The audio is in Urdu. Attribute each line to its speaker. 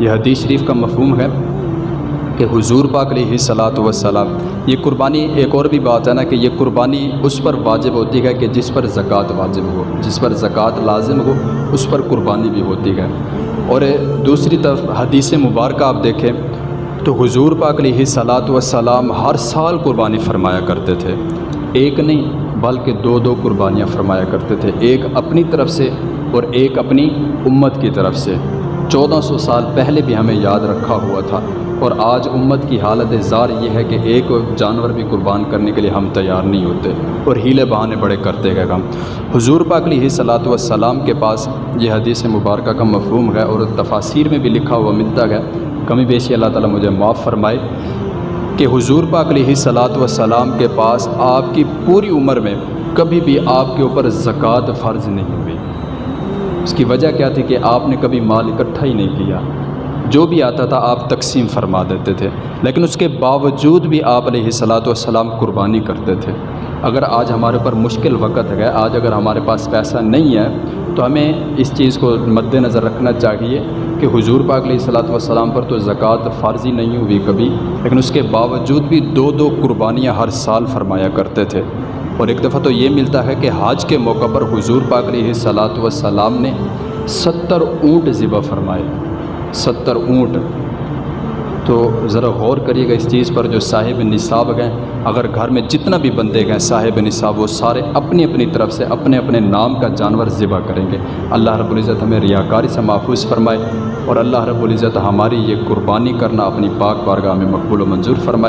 Speaker 1: یہ حدیث شریف کا مفہوم ہے کہ حضور پاک علیہ صلاۃ وسلام یہ قربانی ایک اور بھی بات ہے نا کہ یہ قربانی اس پر واجب ہوتی ہے کہ جس پر زکوٰۃ واجب ہو، جس پر زکوٰۃ لازم ہو، اس پر قربانی بھی ہوتی ہے۔ اور دوسری طرف حدیث مبارکہ آپ دیکھیں تو حضور پاک علیہ صلاۃ وسلام ہر سال قربانی فرمایا کرتے تھے۔ ایک نہیں، بلکہ دو دو قربانیاں فرمایا کرتے تھے، ایک اپنی طرف سے اور ایک اپنی امت کی طرف سے۔ چودہ سو سال پہلے بھی ہمیں یاد رکھا ہوا تھا اور آج امت کی حالت زار یہ ہے کہ ایک جانور بھی قربان کرنے کے لیے ہم تیار نہیں ہوتے اور ہیلے بہانے بڑے کرتے گئے ہم۔ حضور پاک علیہ صلاۃ والسلام کے پاس یہ حدیث مبارکہ کا مفہوم ہے اور تفاصیر میں بھی لکھا ہوا ملتا ہے۔ کمی بیشی اللہ تعالیٰ مجھے معاف فرمائے کہ حضور پاک علیہ صلاۃ والسلام کے پاس آپ کی پوری عمر میں کبھی بھی آپ کے اوپر زکوٰۃ فرض نہیں ہوئی۔ اس کی وجہ کیا تھی کہ آپ نے کبھی مال اکٹھا ہی نہیں کیا؟ جو بھی آتا تھا آپ تقسیم فرما دیتے تھے، لیکن اس کے باوجود بھی آپ علیہ صلاۃ والسلام قربانی کرتے تھے۔ اگر آج ہمارے اوپر مشکل وقت ہے، آج اگر ہمارے پاس پیسہ نہیں ہے، تو ہمیں اس چیز کو مد نظر رکھنا چاہیے کہ حضور پاک علیہ صلاۃ والسلام پر تو زکوٰۃ فرضی نہیں ہوئی کبھی، لیکن اس کے باوجود بھی دو دو قربانیاں ہر سال فرمایا کرتے تھے۔ اور ایک دفعہ تو یہ ملتا ہے کہ حاج کے موقع پر حضور پاک علیہ صلاۃ والسلام نے ستر اونٹ ذبح فرمائے۔ ستر اونٹ۔ تو ذرا غور کریے گا اس چیز پر جو صاحب نصاب گئے اگر گھر میں جتنا بھی بندے گئے صاحب نصاب، وہ سارے اپنی اپنی طرف سے اپنے اپنے نام کا جانور ذبح کریں گے۔ اللہ رب العزت ہمیں ریاکاری سے محفوظ فرمائے اور اللہ رب العزت ہماری یہ قربانی کرنا اپنی پاک بارگاہ میں مقبول و منظور فرمائے۔